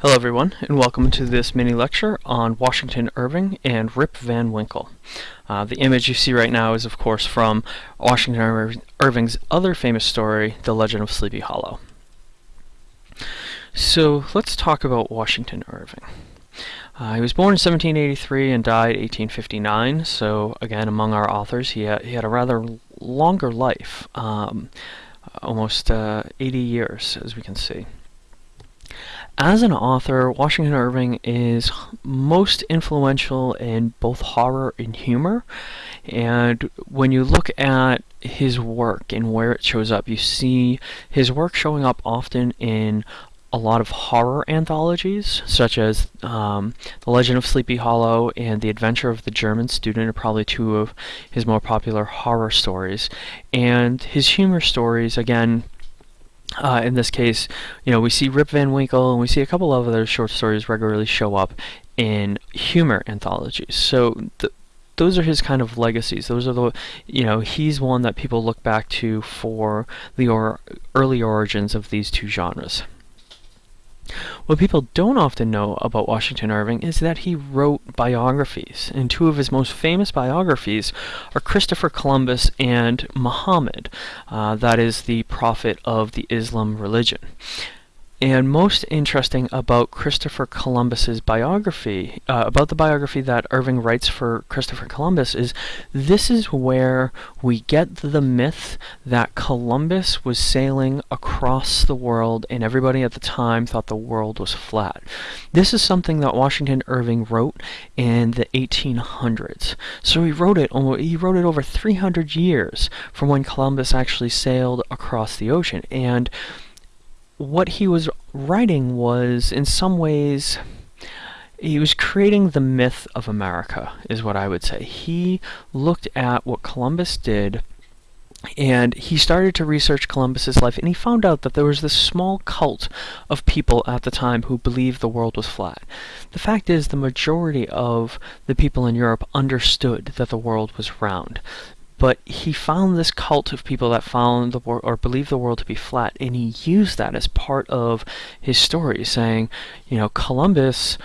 Hello everyone, and welcome to this mini lecture on Washington Irving and Rip Van Winkle. Uh, the image you see right now is of course from Washington Irving's other famous story, The Legend of Sleepy Hollow. So let's talk about Washington Irving. Uh, he was born in 1783 and died 1859, so again among our authors he had, he had a rather longer life, um, almost uh, 80 years as we can see. As an author, Washington Irving is most influential in both horror and humor. And when you look at his work and where it shows up, you see his work showing up often in a lot of horror anthologies, such as um, The Legend of Sleepy Hollow and The Adventure of the German Student are probably two of his more popular horror stories. And his humor stories, again, uh, in this case, you know, we see Rip Van Winkle and we see a couple of other short stories regularly show up in humor anthologies. So th those are his kind of legacies. Those are the, you know, he's one that people look back to for the or early origins of these two genres. What people don't often know about Washington Irving is that he wrote biographies, and two of his most famous biographies are Christopher Columbus and Muhammad, uh, that is the prophet of the Islam religion. And most interesting about Christopher Columbus's biography, uh, about the biography that Irving writes for Christopher Columbus, is this is where we get the myth that Columbus was sailing across the world and everybody at the time thought the world was flat. This is something that Washington Irving wrote in the 1800s. So he wrote it, he wrote it over 300 years from when Columbus actually sailed across the ocean. And what he was writing was, in some ways, he was creating the myth of America, is what I would say. He looked at what Columbus did and he started to research Columbus's life and he found out that there was this small cult of people at the time who believed the world was flat. The fact is the majority of the people in Europe understood that the world was round but he found this cult of people that found the world or believed the world to be flat and he used that as part of his story saying you know Columbus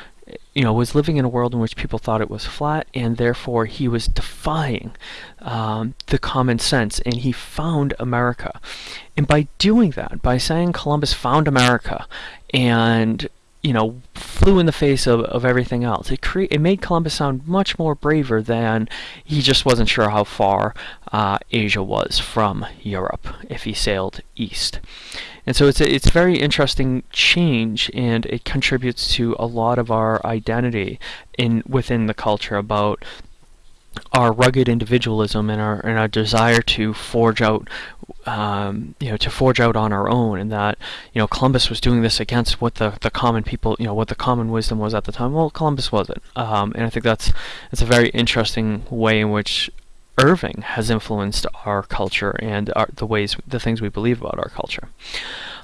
you know was living in a world in which people thought it was flat and therefore he was defying um, the common sense and he found America. And by doing that by saying Columbus found America and you know, flew in the face of, of everything else. It cre it made Columbus sound much more braver than he just wasn't sure how far uh, Asia was from Europe if he sailed east. And so it's a, it's a very interesting change, and it contributes to a lot of our identity in within the culture about our rugged individualism and our and our desire to forge out um, you know to forge out on our own and that you know Columbus was doing this against what the the common people you know what the common wisdom was at the time. Well Columbus wasn't. Um, and I think that's it's a very interesting way in which Irving has influenced our culture and our, the ways the things we believe about our culture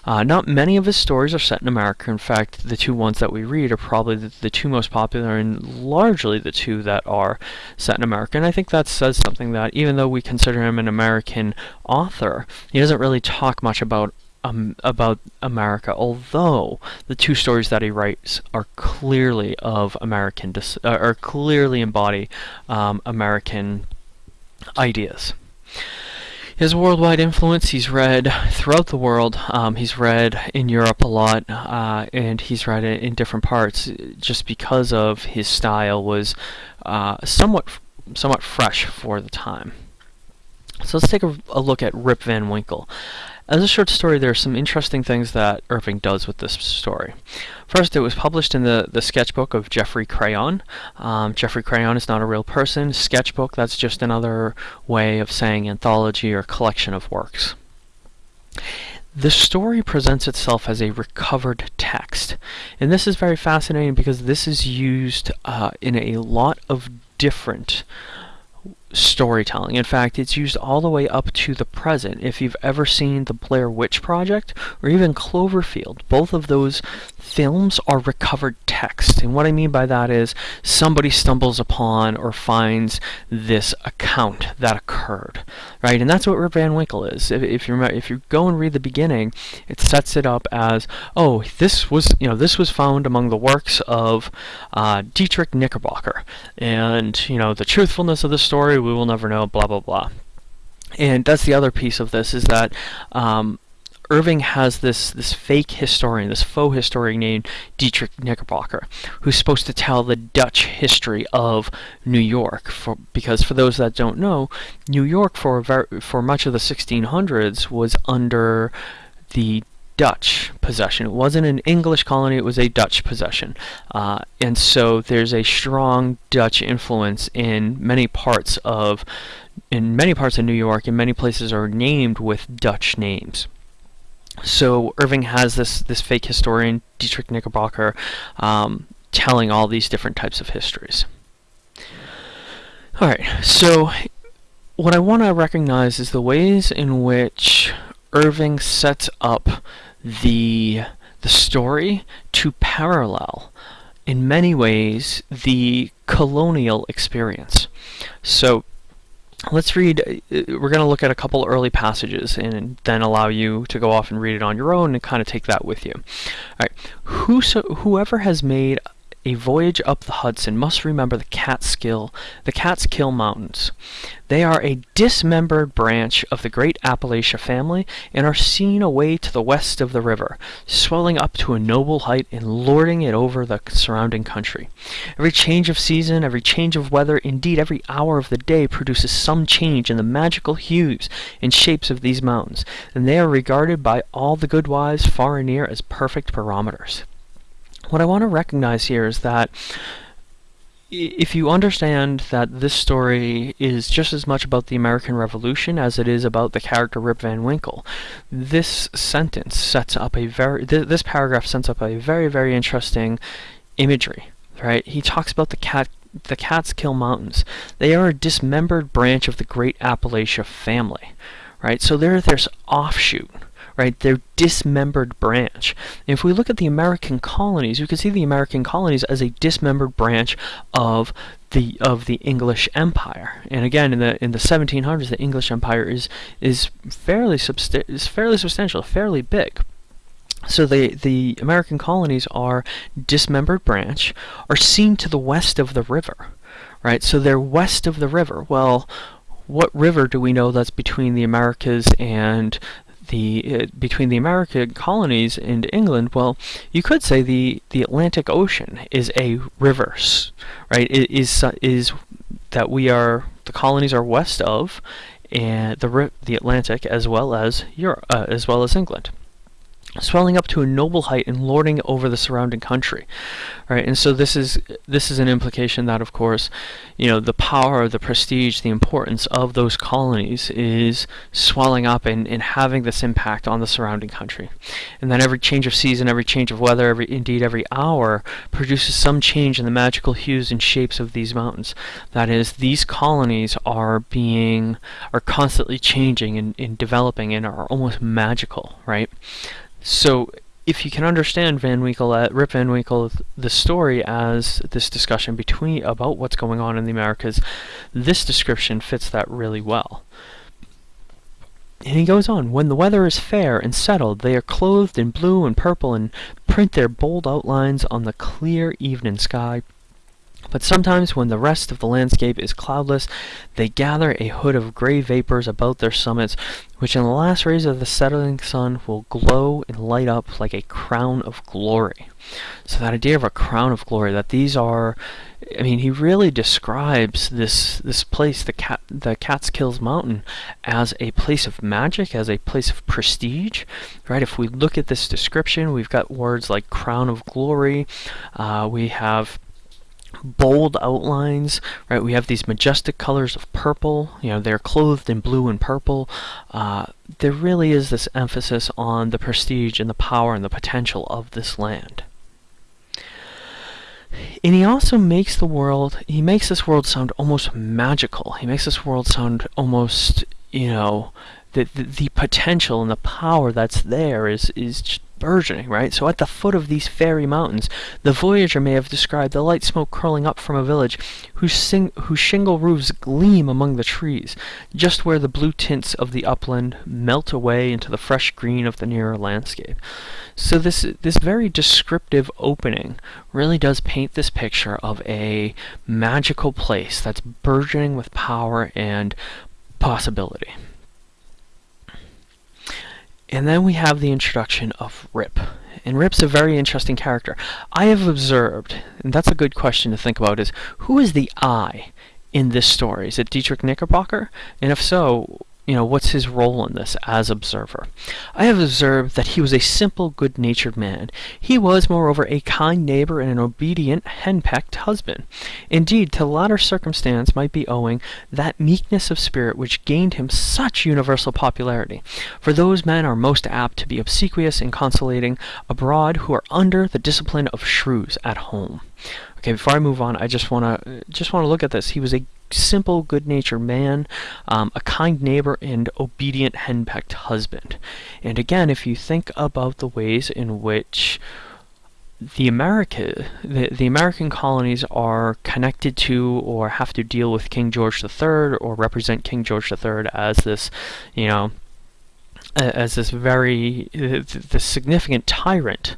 uh, not many of his stories are set in America. In fact, the two ones that we read are probably the, the, two most popular and largely the two that are set in America. And I think that says something that even though we consider him an American author, he doesn't really talk much about um, about America, although the two stories that he writes are clearly of American, uh, are clearly embody um, American ideas. His worldwide influence, he's read throughout the world. Um, he's read in Europe a lot, uh, and he's read it in different parts just because of his style was uh, somewhat, somewhat fresh for the time. So let's take a, a look at Rip Van Winkle. As a short story, there are some interesting things that Irving does with this story. First, it was published in the, the sketchbook of Geoffrey Crayon. Um, Geoffrey Crayon is not a real person. Sketchbook, that's just another way of saying anthology or collection of works. The story presents itself as a recovered text. And this is very fascinating because this is used uh, in a lot of different storytelling. In fact, it's used all the way up to the present. If you've ever seen the Blair Witch Project or even Cloverfield, both of those films are recovered text. And what I mean by that is somebody stumbles upon or finds this account that occurred, right? And that's what Rip Van Winkle is. If, if you remember, if you go and read the beginning, it sets it up as, oh, this was, you know, this was found among the works of uh, Diedrich Knickerbocker, and you know, the truthfulness of the story we will never know. Blah blah blah. And that's the other piece of this is that um, Irving has this this fake historian, this faux historian named Diedrich Knickerbocker, who's supposed to tell the Dutch history of New York. For because for those that don't know, New York for for much of the 1600s was under the Dutch possession. It wasn't an English colony, it was a Dutch possession. Uh, and so there's a strong Dutch influence in many parts of in many parts of New York and many places are named with Dutch names. So Irving has this this fake historian Diedrich Knickerbocker um, telling all these different types of histories. All right, so what I want to recognize is the ways in which Irving sets up the the story to parallel in many ways the colonial experience. So let's read, uh, we're going to look at a couple early passages and then allow you to go off and read it on your own and kind of take that with you. All right, Whoso, whoever has made a voyage up the Hudson must remember the Catskill, the Catskill Mountains. They are a dismembered branch of the great Appalachia family and are seen away to the west of the river, swelling up to a noble height and lording it over the surrounding country. Every change of season, every change of weather, indeed every hour of the day produces some change in the magical hues and shapes of these mountains, and they are regarded by all the good wives far and near as perfect barometers. What I want to recognize here is that if you understand that this story is just as much about the American Revolution as it is about the character Rip Van Winkle, this sentence sets up a very th this paragraph sets up a very very interesting imagery. Right? He talks about the cat the Catskill Mountains. They are a dismembered branch of the great Appalachia family. Right? So they're this offshoot right? They're dismembered branch. And if we look at the American colonies, you can see the American colonies as a dismembered branch of the of the English Empire. And again, in the in the 1700s, the English Empire is is fairly substa- is fairly substantial, fairly big. So the the American colonies are dismembered branch, are seen to the west of the river, right? So they're west of the river. Well, what river do we know that's between the Americas and the uh, between the American colonies and England, well, you could say the the Atlantic Ocean is a reverse, right? It is is that we are the colonies are west of, and the the Atlantic as well as Europe, uh, as well as England swelling up to a noble height and lording over the surrounding country right? And so this is this is an implication that of course you know the power the prestige the importance of those colonies is swelling up and, and having this impact on the surrounding country. And then every change of season every change of weather every indeed every hour produces some change in the magical hues and shapes of these mountains. That is these colonies are being are constantly changing and, and developing and are almost magical right so if you can understand Van Winkle, uh, Rip Van Winkle, the story as this discussion between about what's going on in the Americas, this description fits that really well. And he goes on, when the weather is fair and settled, they are clothed in blue and purple and print their bold outlines on the clear evening sky. But sometimes when the rest of the landscape is cloudless, they gather a hood of gray vapors about their summits, which in the last rays of the setting sun will glow and light up like a crown of glory. So that idea of a crown of glory, that these are, I mean, he really describes this this place, the Cat, the Catskills Mountain, as a place of magic, as a place of prestige, right? If we look at this description, we've got words like crown of glory, uh, we have bold outlines, right? We have these majestic colors of purple, you know, they're clothed in blue and purple. Uh, there really is this emphasis on the prestige and the power and the potential of this land. And he also makes the world, he makes this world sound almost magical. He makes this world sound almost, you know, the, the, the potential and the power that's there is, is burgeoning, right? So at the foot of these fairy mountains, the voyager may have described the light smoke curling up from a village whose, sing- whose shingle roofs gleam among the trees, just where the blue tints of the upland melt away into the fresh green of the nearer landscape. So this this very descriptive opening really does paint this picture of a magical place that's burgeoning with power and possibility. And then we have the introduction of Rip. And Rip's a very interesting character. I have observed, and that's a good question to think about, is who is the I in this story? Is it Diedrich Knickerbocker? And if so, you know, what's his role in this as observer? I have observed that he was a simple, good-natured man. He was, moreover, a kind neighbor and an obedient, henpecked husband. Indeed, to latter circumstance might be owing that meekness of spirit which gained him such universal popularity. For those men are most apt to be obsequious and conciliating abroad who are under the discipline of shrews at home. Okay, before I move on, I just want to just want to look at this. He was a simple, good-natured man, um, a kind neighbor, and obedient, henpecked husband. And again, if you think about the ways in which the America, the, the American colonies are connected to or have to deal with King George III or represent King George III as this, you know, as this very uh, the significant tyrant.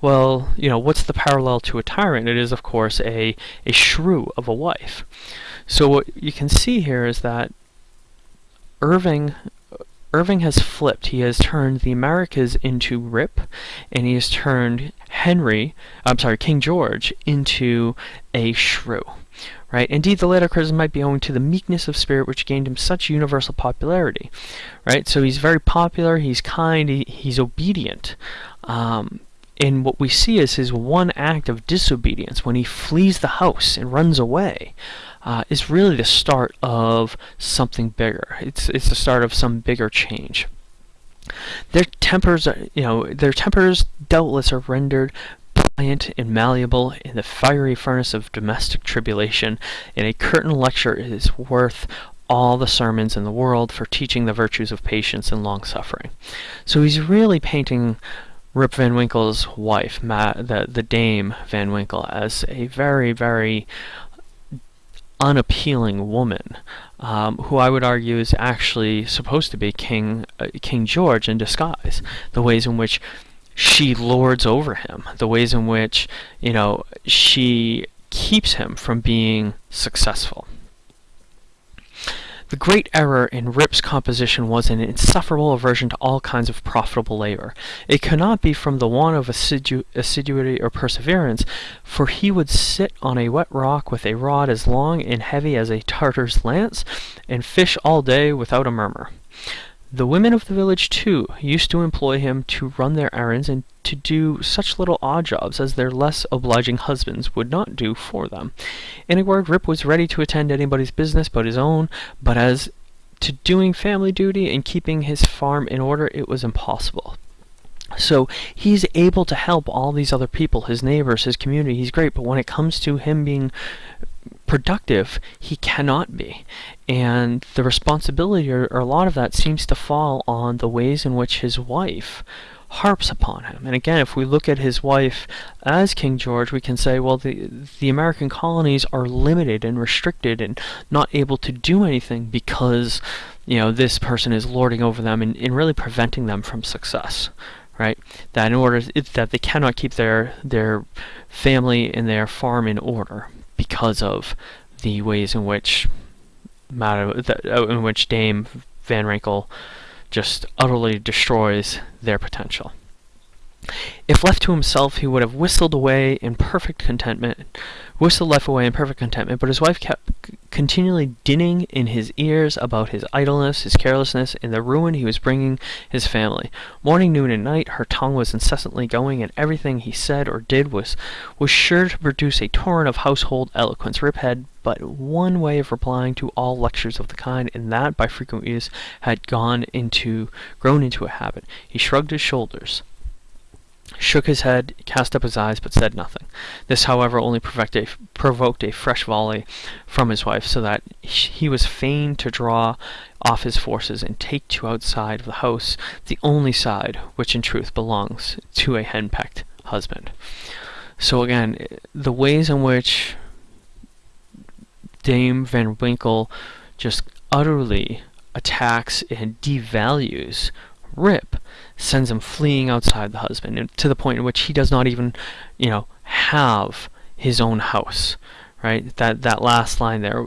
Well, you know, what's the parallel to a tyrant? It is, of course, a, a shrew of a wife. So what you can see here is that Irving Irving has flipped. He has turned the Americas into Rip, and he has turned Henry, I'm sorry, King George, into a shrew. Right? Indeed, the latter criticism might be owing to the meekness of spirit which gained him such universal popularity. Right? So he's very popular, he's kind, he, he's obedient. Um, and what we see is his one act of disobedience when he flees the house and runs away uh, is really the start of something bigger. It's it's the start of some bigger change. Their tempers, are, you know, their tempers doubtless are rendered pliant and malleable in the fiery furnace of domestic tribulation, and a curtain lecture is worth all the sermons in the world for teaching the virtues of patience and long suffering. So he's really painting Rip Van Winkle's wife, the, the Dame Van Winkle, as a very, very unappealing woman, um, who I would argue is actually supposed to be King uh, King George in disguise. The ways in which she lords over him, the ways in which you know she keeps him from being successful. The great error in Rip's composition was an insufferable aversion to all kinds of profitable labor. It cannot be from the want of assidu assiduity or perseverance, for he would sit on a wet rock with a rod as long and heavy as a Tartar's lance, and fish all day without a murmur. The women of the village, too, used to employ him to run their errands and to do such little odd jobs as their less obliging husbands would not do for them. In a word, Rip was ready to attend anybody's business but his own, but as to doing family duty and keeping his farm in order, it was impossible. So he's able to help all these other people, his neighbors, his community. He's great, but when it comes to him being productive, he cannot be. And the responsibility, or, or, a lot of that, seems to fall on the ways in which his wife harps upon him. And again, if we look at his wife as King George, we can say, well, the, the American colonies are limited and restricted and not able to do anything because, you know, this person is lording over them and, and really preventing them from success. Right, that in order that they cannot keep their their family and their farm in order because of the ways in which uh, in which Dame Van Winkle just utterly destroys their potential. If left to himself, he would have whistled away in perfect contentment, whistled life away in perfect contentment, but his wife kept continually dinning in his ears about his idleness, his carelessness, and the ruin he was bringing his family. Morning, noon, and night, her tongue was incessantly going, and everything he said or did was, was sure to produce a torrent of household eloquence. Rip had but one way of replying to all lectures of the kind, and that, by frequent use, had gone into, grown into a habit. He shrugged his shoulders shook his head, cast up his eyes, but said nothing. This, however, only provoked a, provoked a fresh volley from his wife, so that he was fain to draw off his forces and take to outside of the house the only side which in truth belongs to a henpecked husband. So again, the ways in which Dame Van Winkle just utterly attacks and devalues Rip sends him fleeing outside the husband to the point in which he does not even, you know, have his own house. Right? That that last line there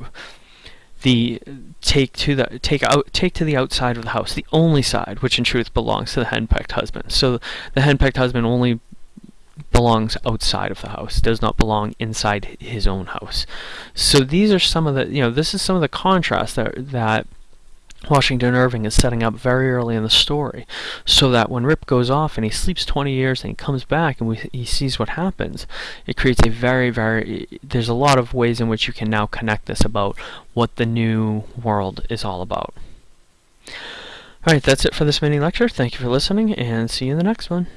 the take to the take out take to the outside of the house, the only side which in truth belongs to the henpecked husband. So the henpecked husband only belongs outside of the house, does not belong inside his own house. So these are some of the you know this is some of the contrast that that Washington Irving is setting up very early in the story, so that when Rip goes off and he sleeps 20 years and he comes back and we, he sees what happens, it creates a very, very. There's a lot of ways in which you can now connect this about what the new world is all about. Alright, that's it for this mini lecture. Thank you for listening, and see you in the next one.